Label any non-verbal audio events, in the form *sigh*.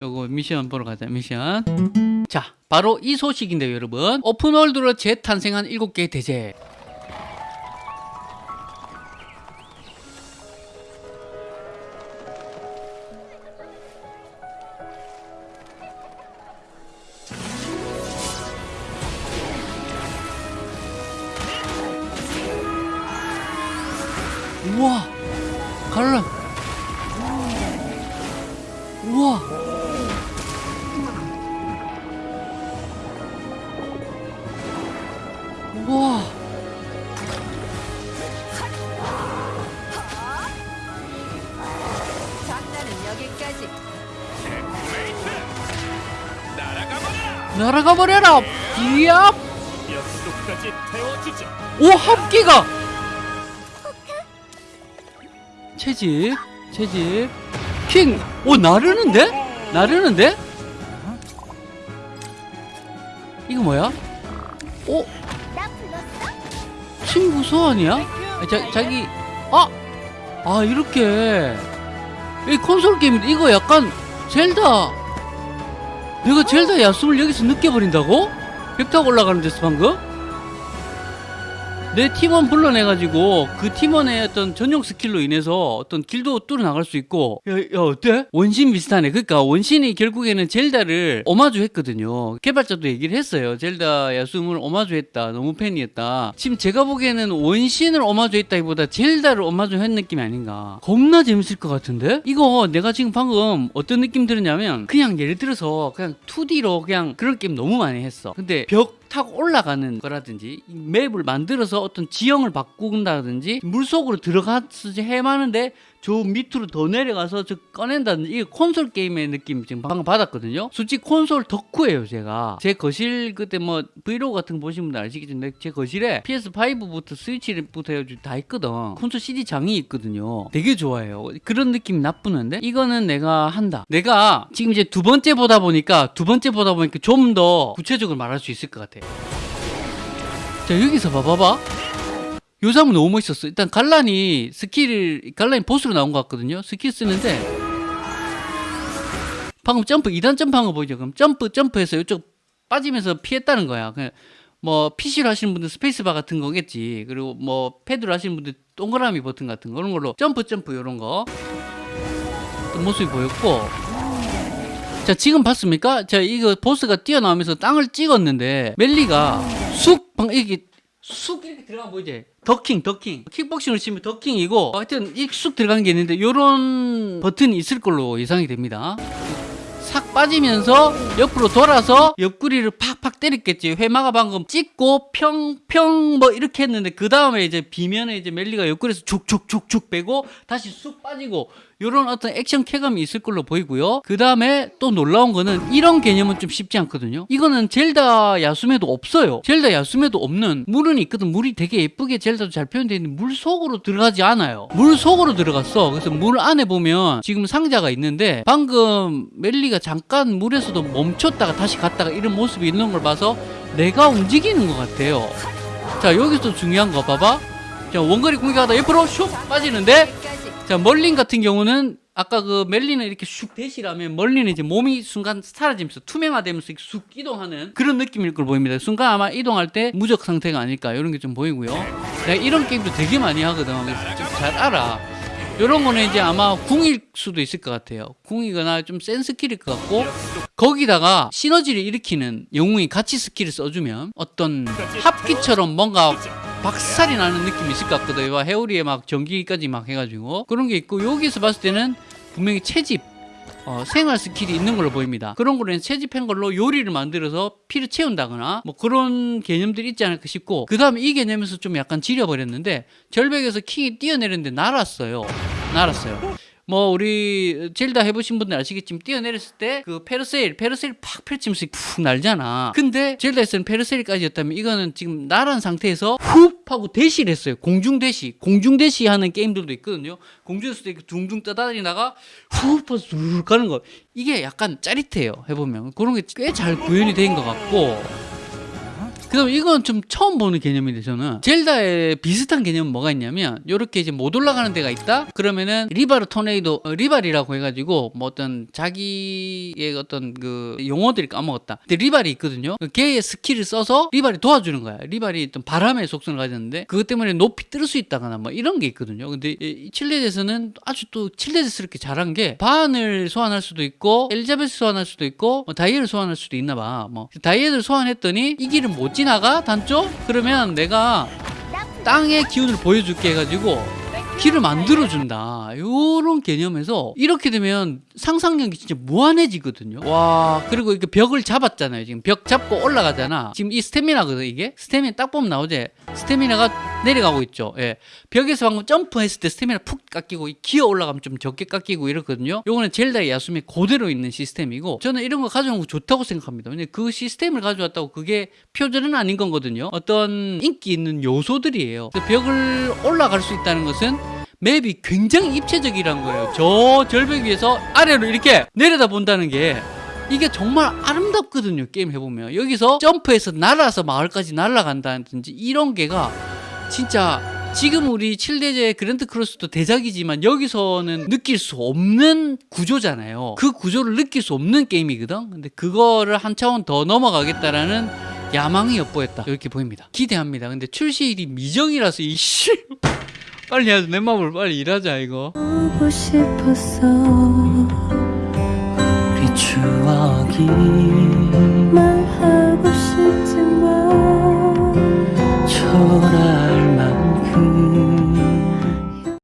요거 미션 보러 가자 미션. 자 바로 이 소식인데요 여러분. 오픈월드로 재탄생한 7개의 대제. 우와! 갈라. 우와 날아가 버려라. 비압 오 합기가. 채집 채집. 킹오 나르는데? 나르는데? 이거 뭐야? 오? 친구 소환이야? 아, 자, 자기. 아아 이렇게. 이 콘솔 게임인데 이거 약간 젤다 내가 젤다 야숨을 여기서 느껴버린다고? 벽 타고 올라가는 데서 방금 내 팀원 불러내가지고 그 팀원의 어떤 전용 스킬로 인해서 어떤 길도 뚫어 나갈 수 있고. 야, 야 어때? 원신 비슷하네. 그러니까 원신이 결국에는 젤다를 오마주 했거든요. 개발자도 얘기를 했어요. 젤다 야숨을 오마주 했다. 너무 팬이었다. 지금 제가 보기에는 원신을 오마주 했다기보다 젤다를 오마주 한 느낌이 아닌가. 겁나 재밌을 것 같은데? 이거 내가 지금 방금 어떤 느낌 들었냐면 그냥 예를 들어서 그냥 2D로 그냥 그런 게임 너무 많이 했어. 근데 벽 타고 올라가는 거라든지 이 맵을 만들어서 어떤 지형을 바꾼다든지 물속으로 들어가서 해마는데 저 밑으로 더 내려가서 저 꺼낸다든지 이게 콘솔 게임의 느낌 지금 방금 받았거든요. 솔직히 콘솔 덕후예요 제가. 제 거실 그때 뭐 브이로그 같은 거 보신 분들 아시겠지만 제 거실에 PS5부터 스위치부터 해가지고 다 있거든. 콘솔 CD 장이 있거든요. 되게 좋아해요. 그런 느낌 나쁘는데? 이거는 내가 한다. 내가 지금 이제 두 번째 보다 보니까 두 번째 보다 보니까 좀 더 구체적으로 말할 수 있을 것 같아 자 여기서 봐봐봐 요 장면 너무 멋있었어. 일단 갈란이 스킬을 갈란이 보스로 나온 것 같거든요. 스킬 쓰는데 방금 점프 2단 점프한 거 보이죠? 그럼 점프 점프해서 이쪽 빠지면서 피했다는 거야. 그냥 뭐 PC로 하시는 분들 스페이스바 같은 거겠지. 그리고 뭐 패드로 하시는 분들 동그라미 버튼 같은 거. 그런 걸로 점프 점프 이런 거. 어떤 모습이 보였고. 자 지금 봤습니까? 자 이거 보스가 뛰어나오면서 땅을 찍었는데 멜리가 쑥 방 이게 쑥 이렇게 들어가 보이지? 더킹 더킹. 킥복싱을 치면 더킹이고 하여튼 이쑥 들어가는 게 있는데 요런 버튼이 있을 걸로 예상이 됩니다. 싹 빠지면서 옆으로 돌아서 옆구리를 팍팍 때렸겠지. 해마가 방금 찍고 평평 뭐 이렇게 했는데 그 다음에 이제 비면에 이제 멜리가 옆구리에서 촉촉촉촉 빼고 다시 쑥 빠지고 요런 어떤 액션 쾌감이 있을 걸로 보이고요. 그 다음에 또 놀라운 거는 이런 개념은 좀 쉽지 않거든요. 이거는 젤다 야숨에도 없어요. 젤다 야숨에도 없는 물은 있거든. 물이 되게 예쁘게 젤다도 잘 표현되어 있는데 물 속으로 들어가지 않아요. 물 속으로 들어갔어. 그래서 물 안에 보면 지금 상자가 있는데 방금 멜리가 잠깐 물에서도 멈췄다가 다시 갔다가 이런 모습이 있는 걸 봐서 내가 움직이는 것 같아요. 자 여기서 중요한 거 봐봐. 자 원거리 공격하다 옆으로 슉 빠지는데. 자 멀린 같은 경우는 아까 그 멜리는 이렇게 슉 대시라면 멀리는 이제 몸이 순간 사라지면서 투명화되면서 쑥 이동하는 그런 느낌일 걸 보입니다. 순간 아마 이동할 때 무적 상태가 아닐까 이런 게 좀 보이고요. 내가 이런 게임도 되게 많이 하거든. 잘 알아. 이런 거는 이제 아마 궁일 수도 있을 것 같아요. 궁이거나 좀 센 스킬일 것 같고 거기다가 시너지를 일으키는 영웅이 같이 스킬을 써주면 어떤 합기처럼 뭔가 박살이 나는 느낌이 있을 것 같거든요. 회오리에 막 전기까지 막 해가지고 그런 게 있고 여기서 봤을 때는 분명히 채집 어, 생활 스킬이 있는 걸로 보입니다. 그런 거는 채집한 걸로 요리를 만들어서 피를 채운다거나 뭐 그런 개념들이 있지 않을까 싶고 그 다음에 이 개념에서 좀 약간 지려버렸는데 절벽에서 킹이 뛰어내렸는데 날았어요. 날았어요. 뭐 우리 젤다 해보신 분들 아시겠지만 뛰어내렸을 때 그 parasail parasail 팍 펼치면서 푹 날잖아. 근데 젤다에서는 parasail까지였다면 이거는 지금 날은 상태에서 훅 하고 대시를 했어요. 공중 대시 공중 대시 하는 게임들도 있거든요. 공중에서도 이렇게 둥둥 떠다니다가 훅 하고 쭉 가는 거. 이게 약간 짜릿해요 해보면. 그런 게 꽤 잘 구현이 된 것 같고 그다음 이건 좀 처음 보는 개념인데 저는 젤다에 비슷한 개념은 뭐가 있냐면 요렇게 이제 못 올라가는 데가 있다? 그러면은 리발 토네이도 어, 리발이라고 해가지고 뭐 어떤 자기의 어떤 그 용어들이 까먹었다. 근데 리발이 있거든요. 그 걔의 스킬을 써서 리발이 도와주는 거야. 리발이 어떤 바람의 속성을 가졌는데 그것 때문에 높이 뜰 수 있다거나 뭐 이런 게 있거든요. 근데 이 칠레젯에서는 아주 또 칠레젯스럽게 잘한 게 바안을 소환할 수도 있고 엘자베스 소환할 수도 있고 뭐 다이애를 소환할 수도 있나 봐뭐 다이애를 소환했더니 이 길은 못 지나가 단쪽 그러면 내가 땅의 기운을 보여줄게 해가지고 길을 만들어준다. 요런 개념에서 이렇게 되면 상상력이 진짜 무한해지거든요. 와, 그리고 이렇게 벽을 잡았잖아요. 지금 벽 잡고 올라가잖아. 지금 이 스태미나거든, 이게. 스태미나 딱 보면 나오지? 스태미나가 내려가고 있죠. 예. 벽에서 방금 점프했을 때 스태미나 푹 깎이고, 이 기어 올라가면 좀 적게 깎이고 이렇거든요. 요거는 젤다의 야숨이 그대로 있는 시스템이고, 저는 이런 거 가져온 거 좋다고 생각합니다. 근데 그 시스템을 가져왔다고 그게 표절은 아닌 거거든요. 어떤 인기 있는 요소들이에요. 그 벽을 올라갈 수 있다는 것은 맵이 굉장히 입체적이란 거예요. 저 절벽 위에서 아래로 이렇게 내려다 본다는 게 이게 정말 아름답거든요. 게임 해보면 여기서 점프해서 날아서 마을까지 날아간다든지 이런 게가 진짜 지금 우리 7대제 그랜드 크로스도 대작이지만 여기서는 느낄 수 없는 구조잖아요. 그 구조를 느낄 수 없는 게임이거든. 근데 그거를 한 차원 더 넘어가겠다라는 야망이 엿보였다. 이렇게 보입니다. 기대합니다. 근데 출시일이 미정이라서 이씨 *laughs* 빨리 해야지 내 마음을 빨리 일하자 이거. 보고 싶었어 우리 추억이